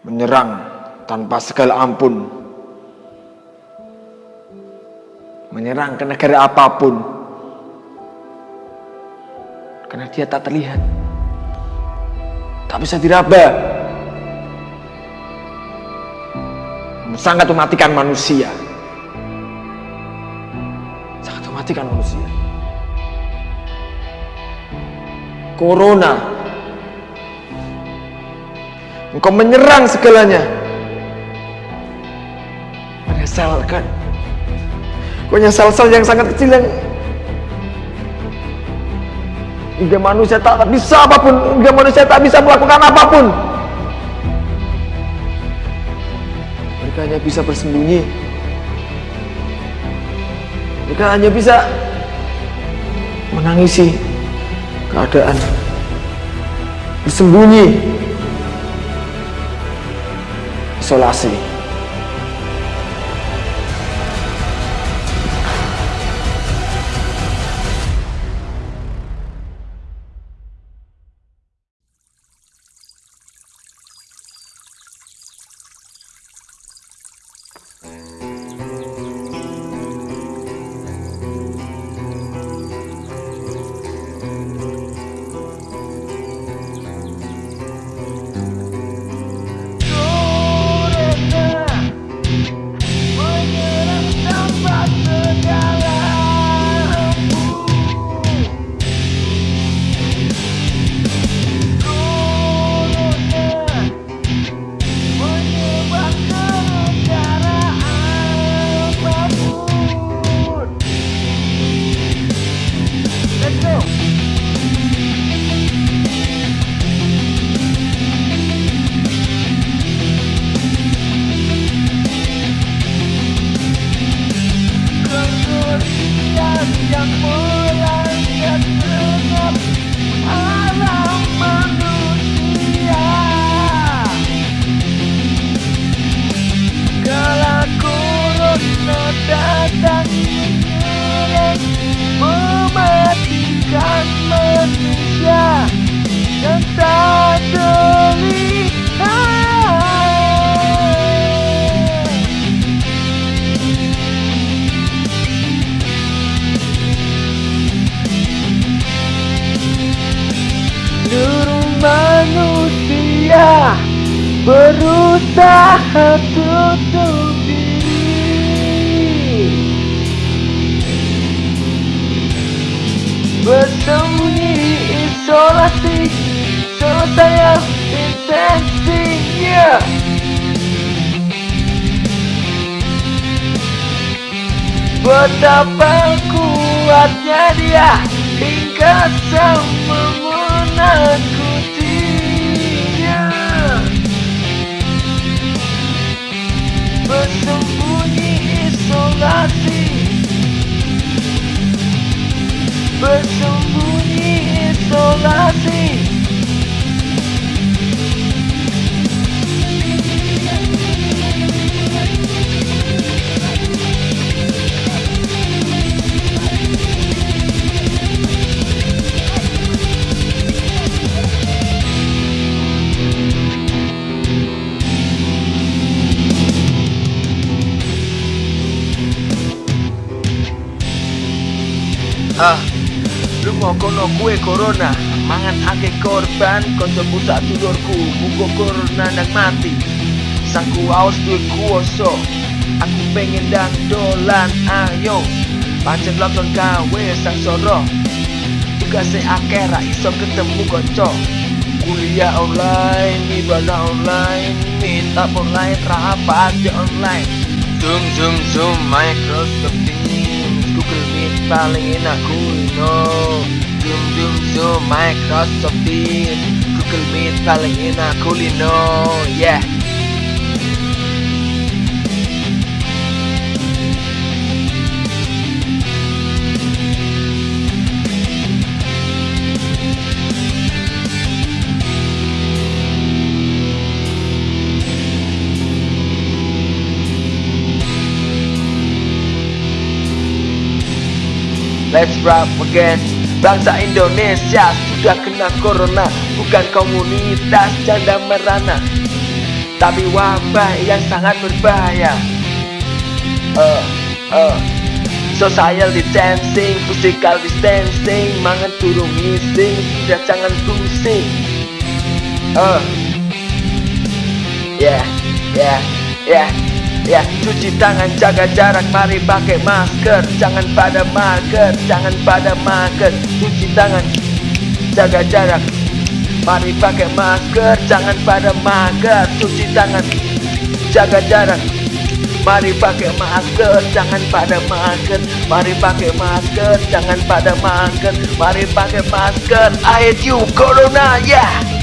menyerang tanpa segala ampun, menyerang ke negara apa pun, karena dia tak terlihat, tak bisa diraba, sangat mematikan manusia, sangat mematikan manusia. Corona Engkau menyerang segalanya. Menyesalkan. Punya sel-sel yang sangat kecil yang Hingga manusia tak bisa apa pun Hingga manusia tak bisa melakukan apa pun. Mereka hanya bisa bersembunyi. Mereka hanya bisa Menangisi keadaan. Bersembunyi Selassie. jak mój. Isolasi berusaha tutup diri bersembunyi isolasi selesai intensinya. Betapa kuatnya dia hingga sama Bye. Ah, lu mau kono kue corona mangan ake korban konco busak dulurku mugo corona nang mati. Sangku aus duwe kuoso aku pengen dan dolan ayo. Pancen loton gawe sang soro tugase akeh ra iso ketemu konco kuliah online ibadah online minta online rapat di online. Zoom zoom zoom Microsoft Teams paling enak kuno zoom zoom zoom Microsoft Teams. Google Meet paling enak kulino yeah Let's rap again. Bangsa Indonesia sudah kena corona. Bukan komunitas janda merana Tapi wabah yang sangat berbahaya. Uh, uh Social distancing, physical distancing Mangan turun missing, sudah jangan pusing. Uh Yeah, yeah, yeah Ya, cuci tangan, jaga jarak, mari pakai masker. Jangan pada mager, jangan pada mager. Cuci tangan, jaga jarak Mari pakai masker, jangan pada mager Cuci tangan, jaga jarak. Mari pakai masker, jangan pada mager. Mari pakai masker, jangan pada mager. Mari pakai masker, I hate you, Corona, yeah